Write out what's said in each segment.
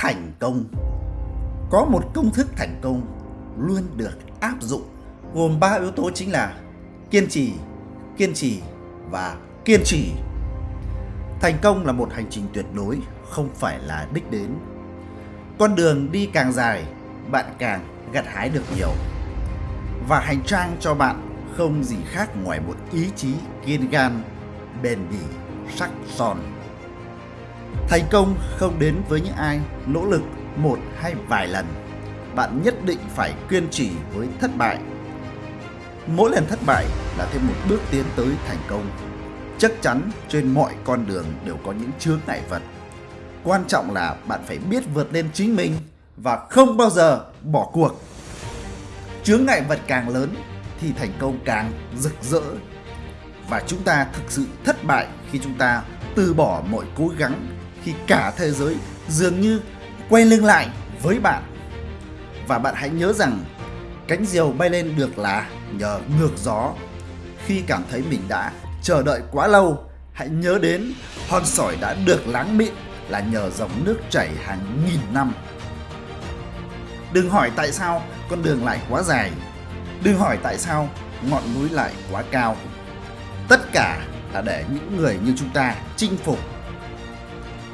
thành công. Có một công thức thành công luôn được áp dụng, gồm ba yếu tố chính là kiên trì kiên trì và kiên trì. Thành công là một hành trình tuyệt đối, không phải là đích đến. Con đường đi càng dài, bạn càng gặt hái được nhiều. Và hành trang cho bạn không gì khác ngoài một ý chí kiên gan, bền bỉ, sắc son thành công không đến với những ai, nỗ lực một hay vài lần. Bạn nhất định phải kiên trì với thất bại. Mỗi lần thất bại là thêm một bước tiến tới thành công. Chắc chắn trên mọi con đường đều có những chướng ngại vật. Quan trọng là bạn phải biết vượt lên chính mình và không bao giờ bỏ cuộc. Chướng ngại vật càng lớn thì thành công càng rực rỡ. Và chúng ta thực sự thất bại khi chúng ta từ bỏ mọi cố gắng khi cả thế giới dường như quay lưng lại với bạn. Và bạn hãy nhớ rằng cánh diều bay lên được là nhờ ngược gió. Khi cảm thấy mình đã chờ đợi quá lâu, hãy nhớ đến hòn sỏi đã được láng mịn là nhờ dòng nước chảy hàng nghìn năm. Đừng hỏi tại sao con đường lại quá dài. Đừng hỏi tại sao ngọn núi lại quá cao. Tất cả là để những người như chúng ta chinh phục.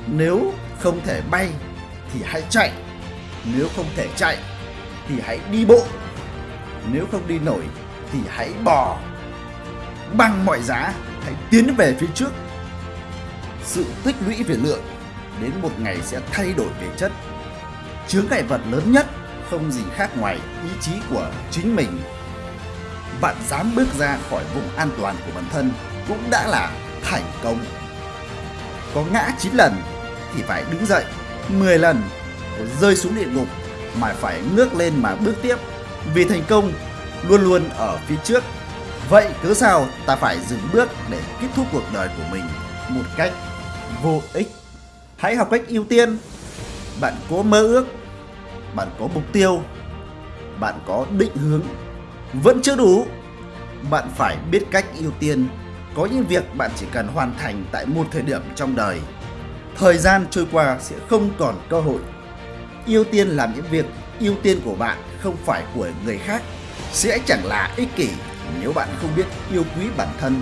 Nếu không thể bay thì hãy chạy, nếu không thể chạy thì hãy đi bộ, nếu không đi nổi thì hãy bò. Bằng mọi giá, hãy tiến về phía trước. Sự tích lũy về lượng đến một ngày sẽ thay đổi về chất, chướng ngại vật lớn nhất không gì khác ngoài ý chí của chính mình. Bạn dám bước ra khỏi vùng an toàn của bản thân cũng đã là thành công. Có ngã 9 lần thì phải đứng dậy. 10 lần rơi xuống địa ngục mà phải ngước lên mà bước tiếp. Vì thành công, luôn luôn ở phía trước. Vậy cớ sao ta phải dừng bước để kết thúc cuộc đời của mình một cách vô ích? Hãy học cách ưu tiên. Bạn có mơ ước, bạn có mục tiêu, bạn có định hướng. Vẫn chưa đủ, bạn phải biết cách ưu tiên có những việc bạn chỉ cần hoàn thành tại một thời điểm trong đời. Thời gian trôi qua sẽ không còn cơ hội. Ưu tiên làm những việc ưu tiên của bạn, không phải của người khác, sẽ chẳng là ích kỷ nếu bạn không biết yêu quý bản thân.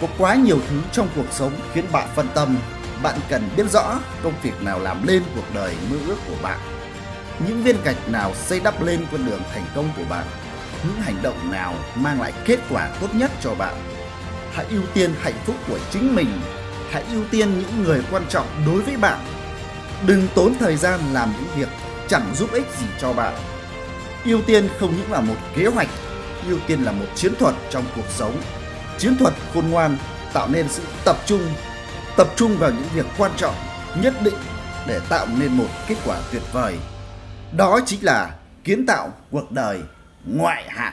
Có quá nhiều thứ trong cuộc sống khiến bạn phân tâm. Bạn cần biết rõ công việc nào làm lên cuộc đời mơ ước của bạn. Những viên gạch nào xây đắp lên con đường thành công của bạn? Những hành động nào mang lại kết quả tốt nhất cho bạn? Hãy ưu tiên hạnh phúc của chính mình. Hãy ưu tiên những người quan trọng đối với bạn. Đừng tốn thời gian làm những việc chẳng giúp ích gì cho bạn. Ưu tiên không những là một kế hoạch, ưu tiên là một chiến thuật trong cuộc sống. Chiến thuật khôn ngoan tạo nên sự tập trung tập trung vào những việc quan trọng, nhất định để tạo nên một kết quả tuyệt vời. Đó chính là kiến tạo cuộc đời ngoại hạng.